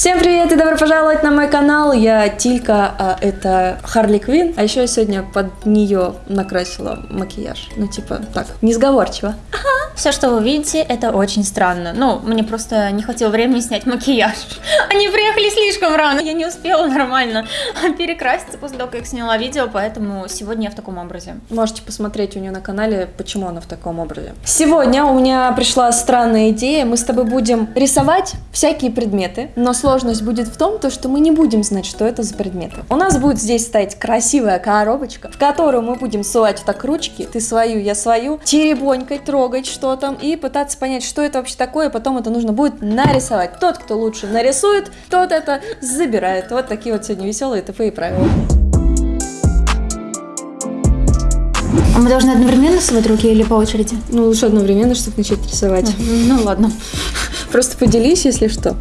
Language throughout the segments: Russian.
Всем привет и добро пожаловать на мой канал. Я Тилька, а это Харли Квин. А еще я сегодня под нее накрасила макияж. Ну, типа, так, несговорчиво. Все, что вы видите, это очень странно. Ну, мне просто не хватило времени снять макияж. Они приехали слишком рано, я не успела нормально перекраситься после того, как сняла видео, поэтому сегодня я в таком образе. Можете посмотреть у нее на канале, почему она в таком образе. Сегодня у меня пришла странная идея. Мы с тобой будем рисовать всякие предметы, но сложность будет в том, то, что мы не будем знать, что это за предметы. У нас будет здесь стоять красивая коробочка, в которую мы будем ссылать так ручки, ты свою, я свою, теребонькать, трогать что там и пытаться понять, что это вообще такое, и потом это нужно будет нарисовать. Тот, кто лучше нарисует, тот это забирает. Вот такие вот сегодня веселые тупые правила. А мы должны одновременно сувать руки или по очереди? Ну, лучше одновременно, чтобы начать рисовать. Ну ладно. Просто поделись, если что.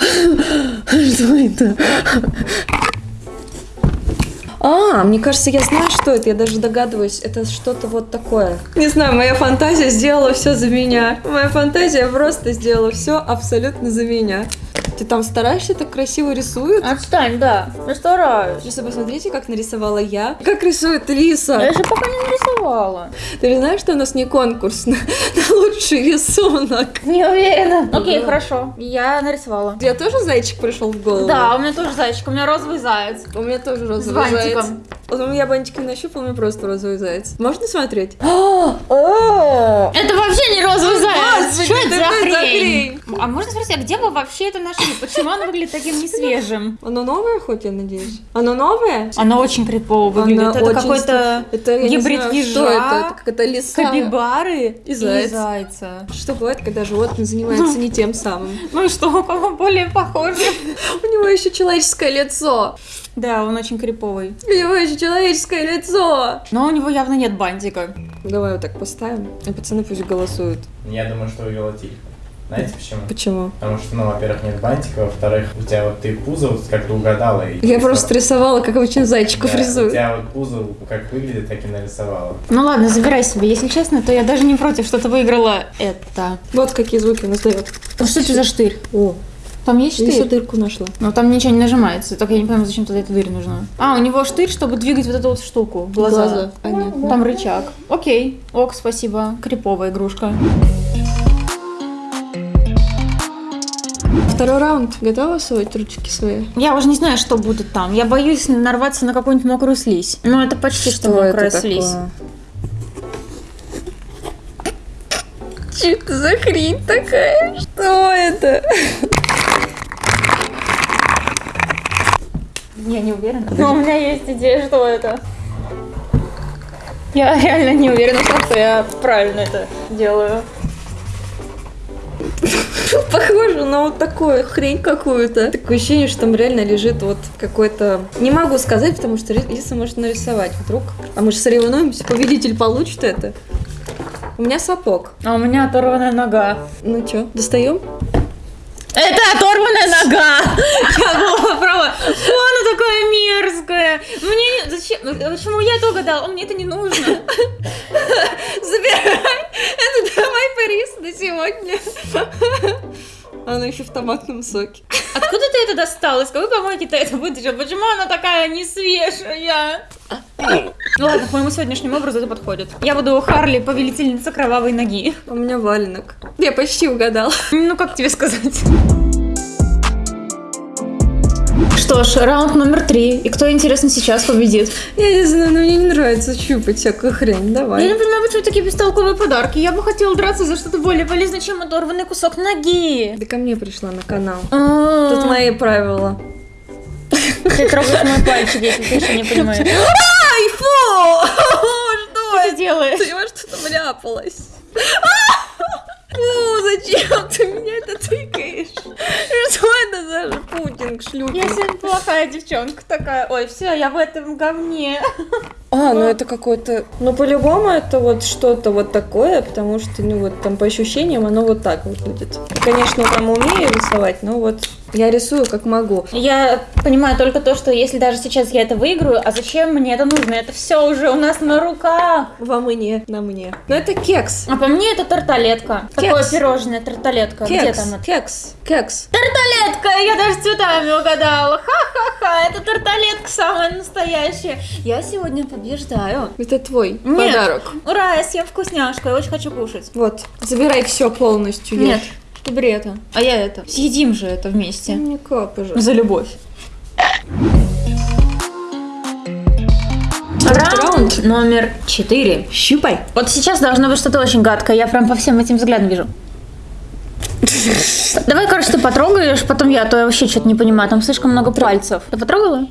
Что это? А, мне кажется, я знаю, что это. Я даже догадываюсь. Это что-то вот такое. Не знаю, моя фантазия сделала все за меня. Моя фантазия просто сделала все абсолютно за меня. Ты там стараешься, так красиво рисуют? Отстань, да. Я стараюсь. Просто посмотрите, как нарисовала я. Как рисует Лиса. Я еще пока не нарисовала. Ты же знаешь, что у нас не конкурс на, на лучший рисунок? Не уверена. Окей, хорошо. Я нарисовала. Я тоже зайчик пришел в голову? Да, у меня тоже зайчик, у меня розовый заяц. У меня тоже розовый заяц. Вот у меня бантики нащупал, у меня просто розовый заяц. Можно смотреть? Это вообще не розовый заяц. Господи, Что это за хрень? А можно спросить, а где вы вообще это нашли? Почему оно выглядит таким несвежим? Оно новое хоть, я надеюсь? Оно новое? Оно очень крипово выглядит. Оно это какой-то гибрид ежа, что это? Это какая-то лиса. капибары И заяц. зайца. Что бывает, когда животное занимается не тем самым? Ну и что, у кого более похоже? У него еще человеческое лицо. Да, он очень криповый. У него еще человеческое лицо. Но у него явно нет бантика. Давай вот так поставим, и пацаны пусть голосуют. Я думаю, что выиграла Тилька. Знаете почему? Почему? Потому что, ну, во-первых, нет бантика, во-вторых, у тебя вот ты пузо вот как-то угадала. И Я просто рисовала, как обычно зайчиков Да, У рисую. тебя вот пузо как выглядит, так и нарисовала. Ну ладно, забирай себе. Если честно, то я даже не против, что ты выиграла это. Вот какие звуки он издает. Ну что это за штырь? О, Там есть еще штырь? дырку нашла. Ну там ничего не нажимается, только я не понимаю, зачем тогда эта дверь нужна. А, у него штырь, чтобы двигать вот эту вот штуку, глаза. Глаза. А, нет. Там рычаг. Окей, ок, спасибо. Криповая игрушка. Второй раунд. Готова совать ручки свои? Я уже не знаю, что будет там. Я боюсь нарваться на какую-нибудь мокрую слизь. Ну, это почти что, мокрая слизь. Что это за хрень такая? Что это? Я не уверена. Но у меня есть идея, что это. Я реально не уверена, что я правильно это делаю. Похоже на вот такую хрень какую-то. Такое ощущение, что там реально лежит вот какой-то... Не могу сказать, потому что Лиса может нарисовать вдруг. А мы же соревнуемся, победитель получит это. У меня сапог. А у меня оторванная нога. Ну чё, достаем? Это оторванная нога! Я была права. Фу, она такая мерзкая. Мне не... Зачем? Ну, Почему я это угадала? Мне это не нужно. Забирай! Это давай Парис на сегодня. Она еще в томатном соке. Откуда ты это достал? Из какой помойки ты это вытащил? Почему она такая не свежая? Ну ладно, к моему сегодняшнему образу это подходит. Я буду Харли, повелительница кровавой ноги. У меня валенок. Я почти угадала. Ну, как тебе сказать? Что ж, раунд номер три. И кто, интересно, сейчас победит? Я не знаю, но мне не нравится щупать всякую хрень. Я Давай. не понимаю, почему такие бестолковые подарки. Я бы хотела драться за что-то более полезное, чем оторванный кусок ноги. Ты ко мне пришла на канал. Тут Тут мои правила. Ты трогаешь мой пальчик, если ты еще не понимаешь. Ай, фу! Что ты делаешь? Ты во что-то вляпалась. Фу, зачем ты меня это тыкаешь? Что это за Путин к шлюпе. Я сегодня плохая девчонка такая. Ой, все, я в этом говне. А, ну это какой-то... Ну, по-любому это вот что-то вот такое, потому что, ну, вот там по ощущениям оно вот так выглядит. Конечно, там умею рисовать, но вот я рисую как могу. Я понимаю только то, что если даже сейчас я это выиграю, а зачем мне это нужно? Это все уже у нас на руках. Во мне, на мне. Но это кекс. А по мне это тарталетка. Такое Кекс. пирожное, тарталетка. Где Кекс, там это? кекс, кекс. Тарталетка! Я даже цветами угадала. Ха-ха-ха, это тарталетка самая настоящая. Я сегодня побеждаю. Это твой Нет. подарок. Ура, я съем вкусняшку, я очень хочу кушать. Вот, забирай все полностью. ешь. Нет, ты бери это. А я это. Съедим же это вместе. Не капай же. За любовь. Раунд. Раунд номер четыре. Щупай. Вот сейчас должно быть что-то очень гадкое. Я прям по всем этим взглядам вижу. Давай, короче, ты потрогаешь, потом я, а то я вообще что-то не понимаю. Там слишком много пальцев. Ты потрогала?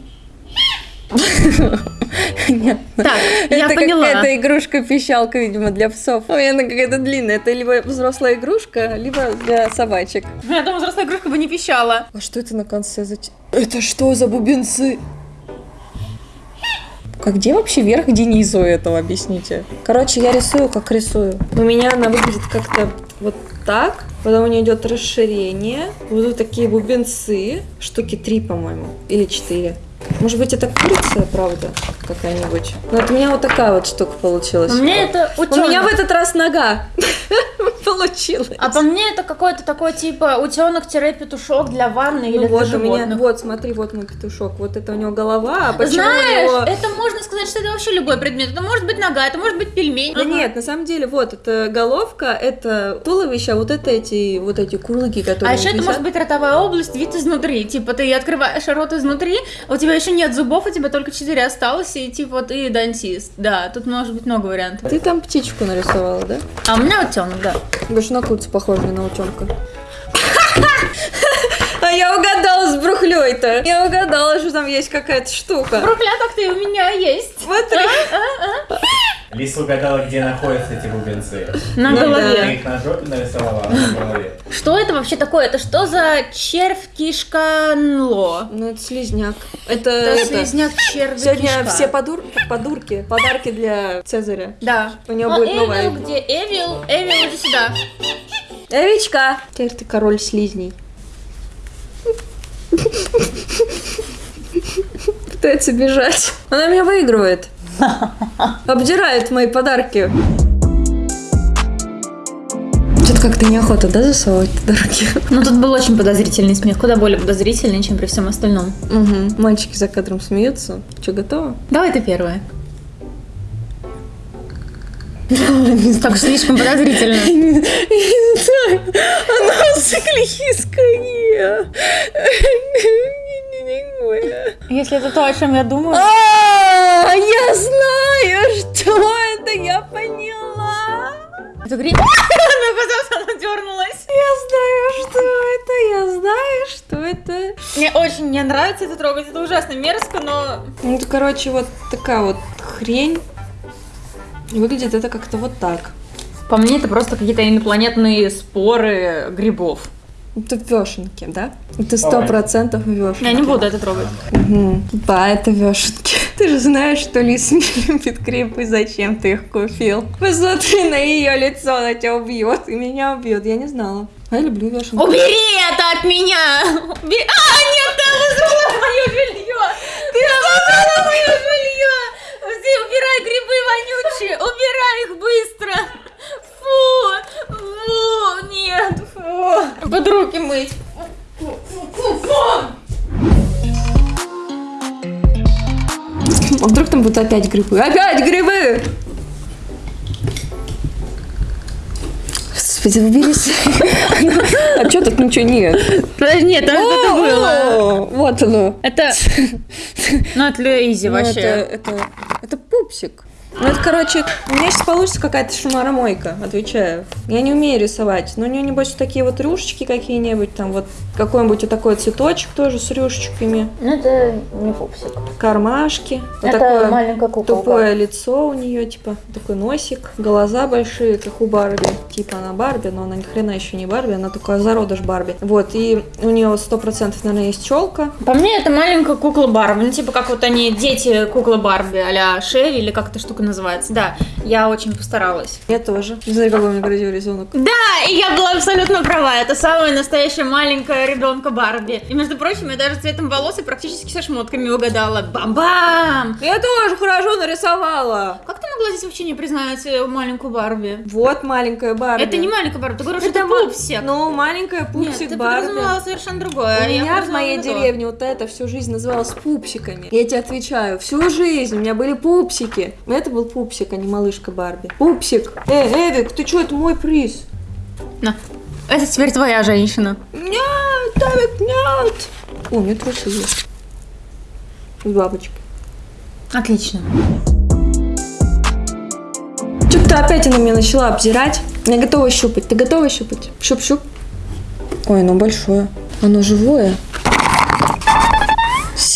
Нет. Так, я это поняла. какая-то игрушка-пищалка, видимо, для псов. Меня она какая-то длинная. Это либо взрослая игрушка, либо для собачек. Я думаю, взрослая игрушка бы не пищала. А что это на конце Это что за бубенцы? Как где вообще верх, где низ у этого, объясните? Короче, я рисую, как рисую. У меня она выглядит как-то вот так. Потом у нее идет расширение. Вот тут такие бубенцы. Штуки три, по-моему. Или четыре. Может быть, это курица, правда, какая-нибудь? Но от меня вот такая вот штука получилась. У меня это У меня в утенок. этот раз нога получилась. А по мне это какой-то такой типа утенок-петушок для ванны или Ну для вот у меня, животных. вот смотри, вот мой петушок, вот это у него голова, а почему Знаешь, у него... это можно сказать, что это вообще любой предмет. Это может быть нога, это может быть пельмень. Да нет, на самом деле, вот, это головка, это туловище, а вот это эти, вот эти курлыки, которые А еще это висят. может быть ротовая область, вид изнутри. Типа ты открываешь рот изнутри, а у тебя еще нет зубов, у тебя только четыре осталось, и типа ты дантист. Да, тут может быть много вариантов. Ты там птичку нарисовала, да? А у меня утенок, да. Больше на курицу похоже на утенка. А я угадала с брухлей-то. Я угадала, что там есть какая-то штука. Брухля так-то и у меня есть. Смотри. Лиса угадала, где находятся эти бубенцы. На Ну да. Ты голове. их на жопе нарисовала, а на голове. Что это вообще такое? Это что за червь кишка нло? Ну, это слизняк. Это, Это это- слизняк червь Сегодня кишка. все подур... подурки, подарки для Цезаря. Да. У него А будет Эвил новая. где? Эвил, Эвил, иди сюда. Эвичка! Теперь ты король слизней. Пытается бежать. Она меня выигрывает. Обдирает мои подарки. Что-то как-то неохота, да, засовывать подарки? Ну тут был очень подозрительный смех, куда более подозрительный, чем при всем остальном. Угу. Мальчики за кадром смеются. Что, готово? Давай ты первая. Так слишком подозрительно. Она склизкая. Если это то, о чем я думаю. А, я знаю, что это, я поняла. Это гриб. Она казалось, она дернулась. Я знаю, что это, я знаю, что это. Мне очень не нравится это трогать, это ужасно мерзко, но... Ну, это, короче, вот такая вот хрень. Выглядит это как-то вот так. По мне это просто какие-то инопланетные споры грибов. Это вешенки, да? Это сто процентов вешенки. Я не буду это трогать. Мгм. Да, это вешенки. Ты же знаешь, что Лис не любит грибы, зачем ты их купил? Посмотри на ее лицо, она тебя убьет, и меня убьет. Я не знала. А я люблю вешенки. Убери это от меня! Убери... А, нет, ты забрала мое белье! Ты забрала мое белье! Ты убирай грибы вонючие! Убирай их быстро! Фу! Фу! Нет! Под руки мыть! А вдруг там будут опять грибы? Опять грибы! Господи, уберись. А что тут ничего нет? Нет, там что-то было. Вот оно. Это... Ну, это Ну, вообще. Это пупсик. Ну, это, короче, у меня сейчас получится какая-то шумаромойка, отвечаю. Я не умею рисовать, но у нее, небось, такие вот рюшечки какие-нибудь, там вот какой-нибудь вот такой цветочек тоже с рюшечками, Ну, это не пупсик. кармашки. Вот это такое маленькая куколка. тупое лицо у нее, типа, такой носик, глаза большие, как у Барби. Типа она Барби, но она ни хрена еще не Барби, она такая зародыш Барби. Вот, и у нее вот сто процентов, наверное, есть челка. По мне, это маленькая кукла Барби. Ну, типа, как вот они, дети куклы Барби, а-ля Шеви, или как эта штука называется. Да, я очень постаралась. Я тоже. Не знаю, какой у меня красивый рисунок. Да, и я была абсолютно права. Это самая настоящая маленькая ребенка Барби. И, между прочим, я даже цветом волос и практически со шмотками угадала. Бам-бам! Я тоже хорошо нарисовала. Как могла здесь вообще не признать э, маленькую Барби? Вот маленькая Барби. Это не маленькая Барби, ты говоришь, Это это пупсик. Ну, маленькая Нет, пупсик ты Барби. подразумевала совершенно другое. У я меня в моей деревне вот это всю жизнь называлось пупсиками. Я тебе отвечаю, всю жизнь у меня были пупсики. Это был пупсик, а не малышка Барби. Пупсик! Эй, Эвик, ты что, это мой приз? На. Это теперь твоя женщина. Нет, Эвик, нет! О, у меня трусы есть. С бабочкой. Отлично. Ты опять она меня начала обзирать. Я готова щупать. Ты готова щупать? Щуп-щуп. Ой, оно большое. Оно живое.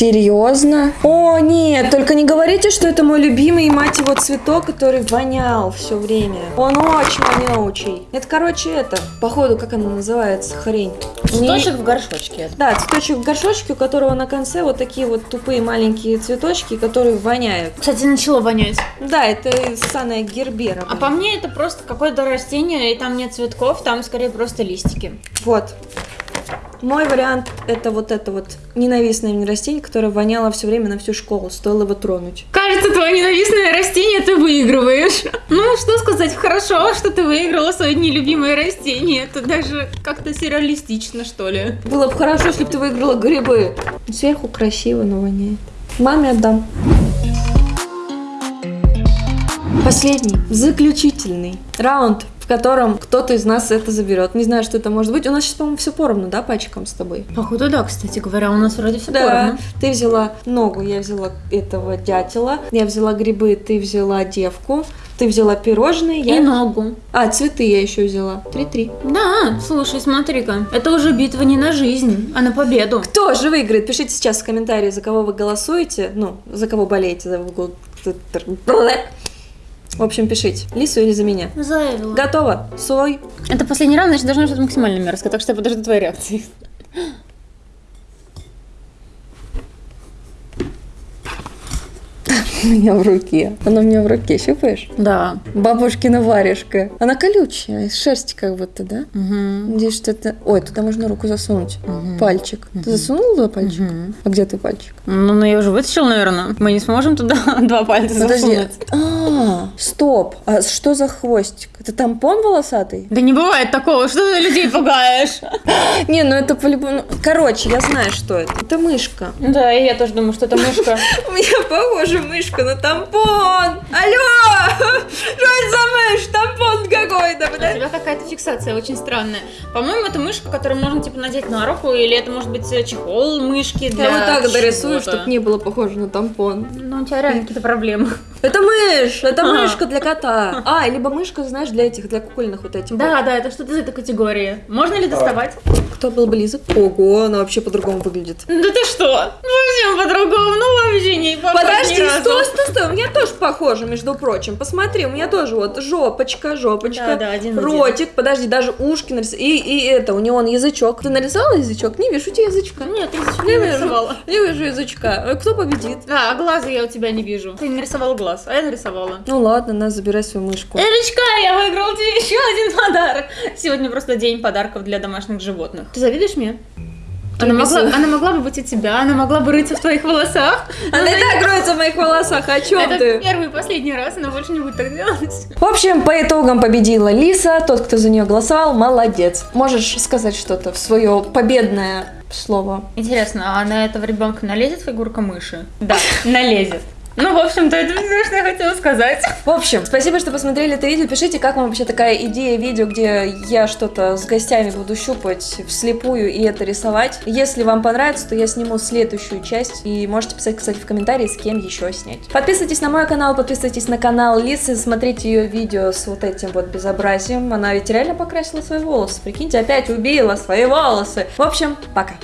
Серьезно? О, нет, только не говорите, что это мой любимый, мать его, цветок, который вонял все время. Он очень вонючий. Это, короче, это, походу, как она называется, хрень. Не- Цветочек в горшочке. Да, цветочек в горшочке, у которого на конце вот такие вот тупые маленькие цветочки, которые воняют. Кстати, начало вонять. Да, это ссаная гербера. А по мне это просто какое-то растение, и там нет цветков, там скорее просто листики. Вот. Мой вариант это вот это вот ненавистное мне растение, которое воняло все время на всю школу. Стоило его тронуть. Кажется, твое ненавистное растение ты выигрываешь. Ну, что сказать, хорошо, что ты выиграла свое нелюбимое растение. Это даже как-то сюрреалистично, что ли. Было бы хорошо, если бы ты выиграла грибы. Сверху красиво, но воняет. Маме отдам. Последний, заключительный раунд, в котором кто-то из нас это заберет. Не знаю, что это может быть. У нас сейчас, по-моему, все поровну, да, пальчиком с тобой? Походу, да, кстати говоря, у нас вроде все Да, поровну. ты взяла ногу, я взяла этого дятела, я взяла грибы, ты взяла девку, ты взяла пирожные, И я... ногу. А, цветы я еще взяла. Три-три. Да, слушай, смотри-ка, это уже битва не на жизнь, а на победу. Кто же выиграет? Пишите сейчас в комментарии, за кого вы голосуете. Ну, за кого болеете. За... В общем, пишите. Лису или за меня. Заявила. Готово. Сой. Это последний раунд, значит, должно быть максимально мерзко, так что я подожду твоей реакции. У меня в руке. Она у меня в руке. Щупаешь? Да. Бабушкина варежка. Она колючая, из шерсти как будто, да? Угу. Здесь что-то... Ой, туда можно руку засунуть. Мгм. Пальчик. Ты засунул туда пальчик? Мгм. А где ты пальчик? Ну, ну я уже вытащил, наверное. Мы не сможем туда два пальца Подожди. засунуть. А, стоп. А что за хвостик? Это тампон волосатый? Да не бывает такого, что ты людей пугаешь. Не, ну это по-любому... Короче, я знаю, что это. Это мышка. Да, и я тоже думаю, что это мышка. У меня похожа мышка на тампон. Алло! Что это за мышь? Тампон какой-то, У тебя какая-то фиксация очень странная. По-моему, это мышка, которую можно типа надеть на руку, или это может быть э, чехол мышки для Я вот так дорисую, чтобы не было похоже на тампон. Ну, у тебя реально какие-то проблемы. Это мышь! Это А. мышка для кота. А, либо мышка, знаешь, для этих, для кукольных вот этих. Да, да, это что-то из этой категории. Можно ли доставать? вот. Кто был близок? Ого, она вообще по-другому выглядит. Да ты что? Совсем по-другому, ну вообще не похож Подожди, ни разу. стой, стой, стой, у меня тоже похоже, между прочим. Посмотри, у меня тоже вот жопочка, жопочка, Да, да, один в один. ротик, подожди, даже ушки нарисовала. И, и это, у него он язычок. Ты нарисовала язычок? Не вижу у тебя язычка. Нет, я язычок Не не вижу. нарисовала. Не вижу язычка. А Кто победит? Да, а глаза я у тебя не вижу. Ты нарисовал глаз, а я нарисовала. Ну ладно, на, забирай свою мышку. Эрочка, я выиграл тебе еще один подарок. Сегодня просто день подарков для домашних животных. Ты завидуешь мне? Она могла, она могла бы быть у тебя, она могла бы рыться в твоих волосах. Она и так роется в моих волосах, о чем Это ты? первый и последний раз, она больше не будет так делать. В общем, по итогам победила Лиса, тот, кто за нее голосовал, молодец. Можешь сказать что-то в свое победное слово? Интересно, а на этого ребенка налезет фигурка мыши? Да, налезет. Ну, в общем-то, это все, что я хотела сказать. В общем, спасибо, что посмотрели это видео. Пишите, как вам вообще такая идея видео, где я что-то с гостями буду щупать вслепую и это рисовать. Если вам понравится, то я сниму следующую часть. И можете писать, кстати, в комментарии, с кем еще снять. Подписывайтесь на мой канал, подписывайтесь на канал Лисы, смотрите ее видео с вот этим вот безобразием. Она ведь реально покрасила свои волосы. Прикиньте, опять убила свои волосы. В общем, пока.